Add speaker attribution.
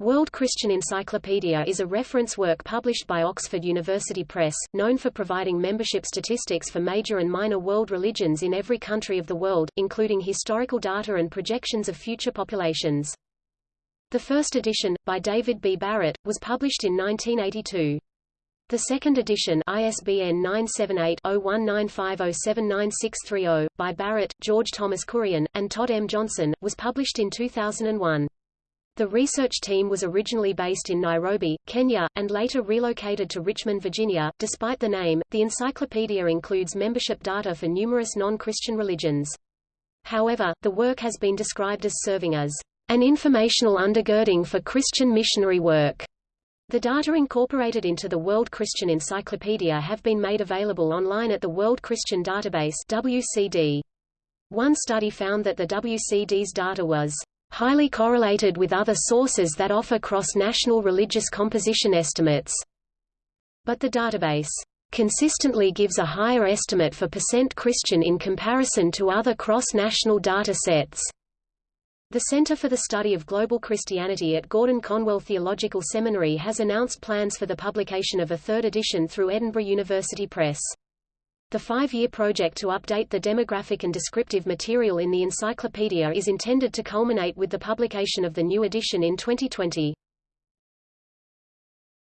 Speaker 1: World Christian Encyclopedia is a reference work published by Oxford University Press, known for providing membership statistics for major and minor world religions in every country of the world, including historical data and projections of future populations. The first edition, by David B. Barrett, was published in 1982. The second edition ISBN 978-0195079630, by Barrett, George Thomas Kurian, and Todd M. Johnson, was published in 2001. The research team was originally based in Nairobi, Kenya, and later relocated to Richmond, Virginia. Despite the name, the encyclopedia includes membership data for numerous non-Christian religions. However, the work has been described as serving as an informational undergirding for Christian missionary work. The data incorporated into the World Christian Encyclopedia have been made available online at the World Christian Database WCD. One study found that the WCD's data was highly correlated with other sources that offer cross-national religious composition estimates. But the database consistently gives a higher estimate for percent Christian in comparison to other cross-national data sets. The Center for the Study of Global Christianity at Gordon Conwell Theological Seminary has announced plans for the publication of a third edition through Edinburgh University Press. The five-year project to update the demographic and descriptive material in the encyclopedia is intended to culminate with the publication of the new edition in 2020.